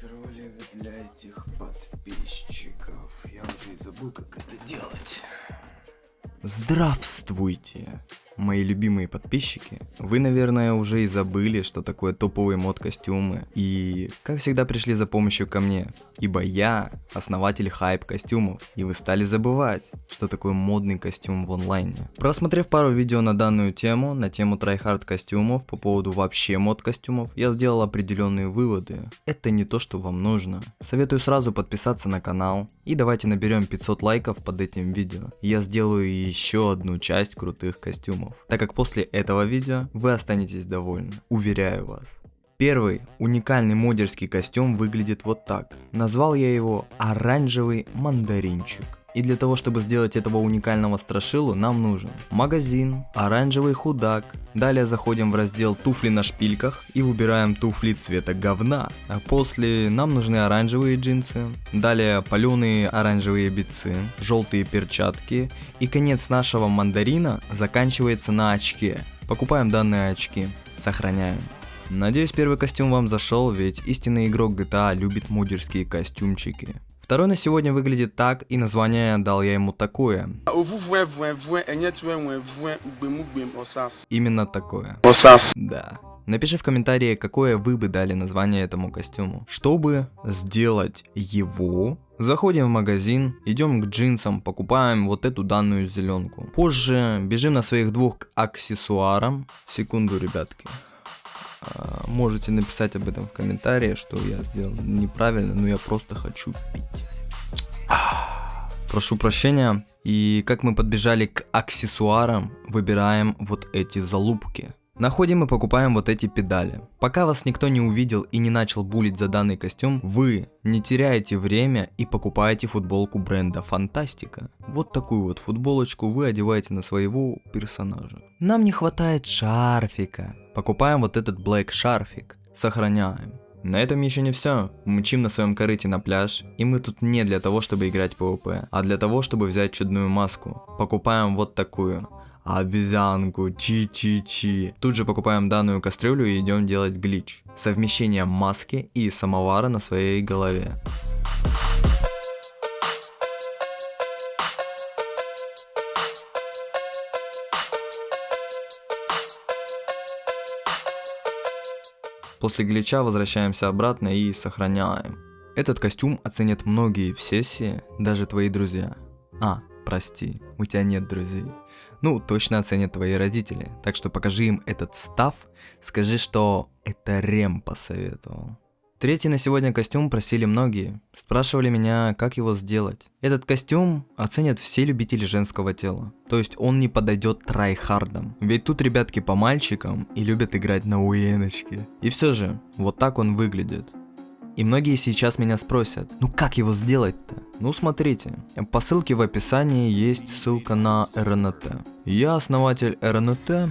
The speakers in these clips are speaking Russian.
сейчас ролик для этих подписчиков. Я уже и забыл, как это делать. Здравствуйте! Мои любимые подписчики. Вы, наверное, уже и забыли, что такое топовые мод-костюмы. И, как всегда, пришли за помощью ко мне. Ибо я основатель хайп костюмов. И вы стали забывать, что такое модный костюм в онлайне. Просмотрев пару видео на данную тему, на тему tryhard костюмов, по поводу вообще мод костюмов, я сделал определенные выводы. Это не то, что вам нужно. Советую сразу подписаться на канал. И давайте наберем 500 лайков под этим видео. Я сделаю еще одну часть крутых костюмов. Так как после этого видео вы останетесь довольны. Уверяю вас. Первый уникальный модерский костюм выглядит вот так. Назвал я его оранжевый мандаринчик. И для того, чтобы сделать этого уникального страшилу, нам нужен магазин, оранжевый худак. Далее заходим в раздел туфли на шпильках и выбираем туфли цвета говна. А после нам нужны оранжевые джинсы, далее паленые оранжевые битцы, желтые перчатки и конец нашего мандарина заканчивается на очке. Покупаем данные очки, сохраняем. Надеюсь первый костюм вам зашел, ведь истинный игрок GTA любит модерские костюмчики. Второй на сегодня выглядит так, и название дал я ему такое. Именно такое. Да. Напиши в комментарии, какое вы бы дали название этому костюму. Чтобы сделать его, заходим в магазин, идем к джинсам, покупаем вот эту данную зеленку. Позже бежим на своих двух аксессуарам. Секунду, ребятки. А, можете написать об этом в комментарии, что я сделал неправильно, но я просто хочу пить. Прошу прощения. И как мы подбежали к аксессуарам, выбираем вот эти залупки. Находим и покупаем вот эти педали. Пока вас никто не увидел и не начал булить за данный костюм, вы не теряете время и покупаете футболку бренда Фантастика. Вот такую вот футболочку вы одеваете на своего персонажа. Нам не хватает шарфика. Покупаем вот этот black шарфик. Сохраняем. На этом еще не все. Мчим на своем корыте на пляж, и мы тут не для того, чтобы играть PvP, а для того, чтобы взять чудную маску. Покупаем вот такую обезьянку, чи-чи-чи. Тут же покупаем данную кастрюлю и идем делать глич. Совмещение маски и самовара на своей голове. После глича возвращаемся обратно и сохраняем. Этот костюм оценят многие в сессии, даже твои друзья. А, прости, у тебя нет друзей. Ну, точно оценят твои родители. Так что покажи им этот став, скажи, что это Рем посоветовал. Третий на сегодня костюм просили многие. Спрашивали меня, как его сделать. Этот костюм оценят все любители женского тела. То есть он не подойдет трайхардам. Ведь тут ребятки по мальчикам и любят играть на уеночке. И все же, вот так он выглядит. И многие сейчас меня спросят, ну как его сделать-то? Ну смотрите, по ссылке в описании есть ссылка на РНТ. Я основатель РНТ,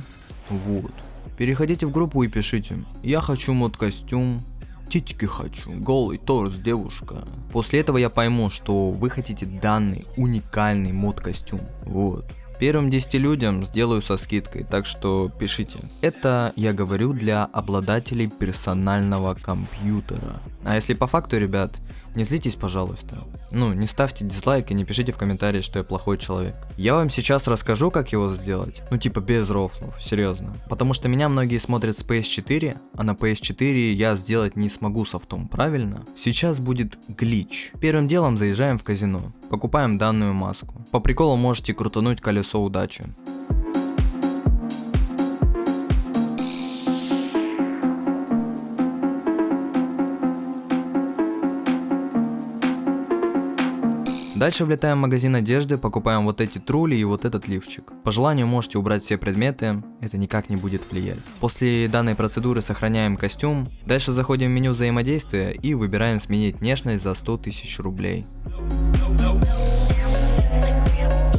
вот. Переходите в группу и пишите, я хочу мод костюм, титьки хочу, голый торс, девушка. После этого я пойму, что вы хотите данный уникальный мод костюм, вот. Первым 10 людям сделаю со скидкой, так что пишите. Это я говорю для обладателей персонального компьютера. А если по факту, ребят, не злитесь, пожалуйста. Ну, не ставьте дизлайк и не пишите в комментарии, что я плохой человек. Я вам сейчас расскажу, как его сделать. Ну, типа без рофлов, серьезно. Потому что меня многие смотрят с PS4, а на PS4 я сделать не смогу софтом, правильно? Сейчас будет глич. Первым делом заезжаем в казино. Покупаем данную маску. По приколу можете крутануть колесо удачи. Дальше влетаем в магазин одежды, покупаем вот эти трули и вот этот лифчик. По желанию можете убрать все предметы, это никак не будет влиять. После данной процедуры сохраняем костюм, дальше заходим в меню взаимодействия и выбираем сменить внешность за 100 тысяч рублей.